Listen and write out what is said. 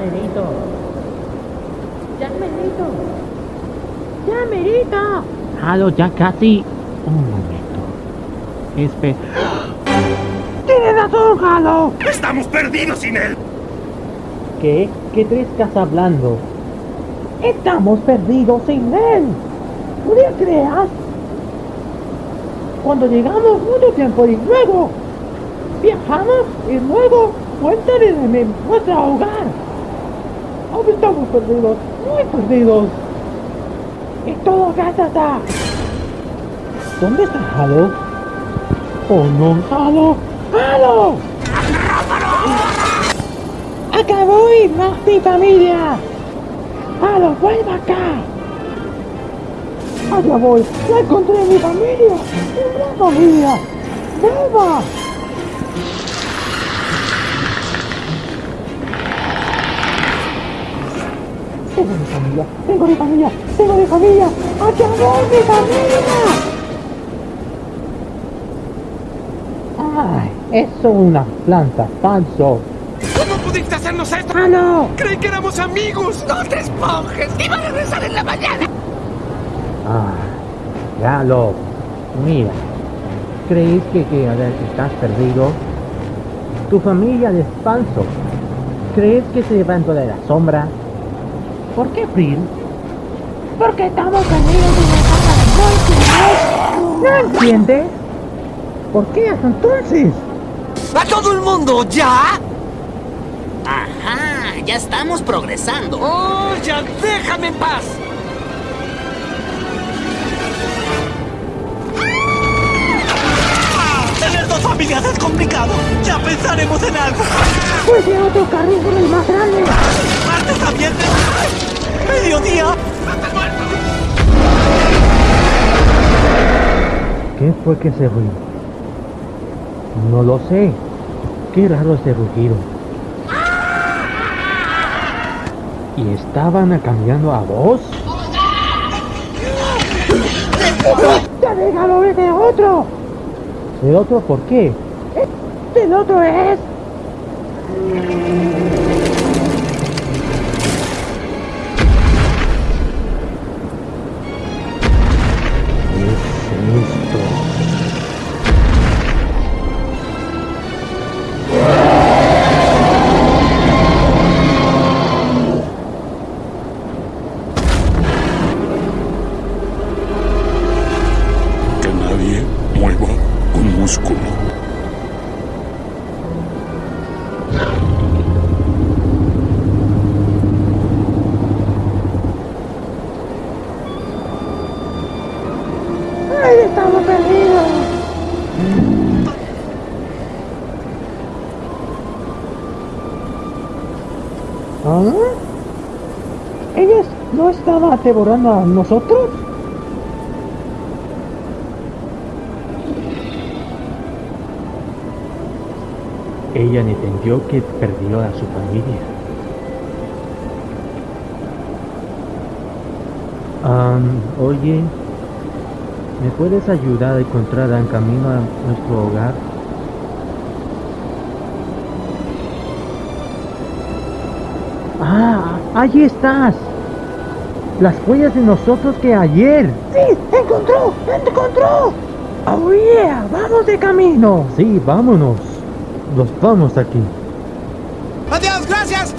merito. Ya merito. Ya merito. Halo, ya casi. Un momento. Espe... ¡Tienes razón, Halo! ¡Estamos perdidos sin él! ¿Qué? ¿Qué te estás hablando? Estamos perdidos sin él. ¿No le creas? Cuando llegamos mucho tiempo y luego viajamos y luego vuelta de nuestro hogar. Ahora estamos perdidos, muy perdidos. Y todo está. ¿Dónde está Halo? Oh no, Halo, Halo. Acabó y más mi familia. Halo, vuelva acá. Allá voy, ya encontré mi familia. Mi familia. ¡Vuelva! Tengo mi familia, tengo mi familia, tengo mi familia. ¡Allá voy, mi familia! ¡Ay! Eso es una planta falso. ¿Cómo pudiste hacernos esto? ¡Ah, no! Creí que éramos amigos. ¡No te esponjes! ¡Iba a regresar en la mañana! Ah, ya lo. Mira, ¿crees que, que a ver, estás perdido? Tu familia es falso. ¿Crees que se levantó de la sombra? ¿Por qué, Phil? Porque estamos perdidos en la ¿No entiendes? ¿Por qué entonces? ¡A todo el mundo ya! Ajá, ya estamos progresando. ¡Oh, ya déjame en paz! Tener dos familias es complicado. Ya pensaremos en algo. Pues de otro carril es más grande. ¡Mediodía! ¿Qué fue que se ruido? No lo sé. Qué raro ese rugido. ¿Y estaban cambiando a voz? ¡Ya déjalo de otro! ¿El otro por qué? ¡El otro es! Que nadie mueva un músculo. ¿Ah? ¿Ellas no estaban devorando a nosotros? Ella entendió que perdió a su familia. Am, oye, ¿Me puedes ayudar a encontrar en camino a nuestro hogar? ¡Ah! ¡Allí estás! Las huellas de nosotros que ayer. ¡Sí! ¡Encontró! ¡Encontró! ¡Oh yeah! ¡Vamos de camino! Sí, vámonos. Nos vamos de aquí. ¡Adiós, gracias!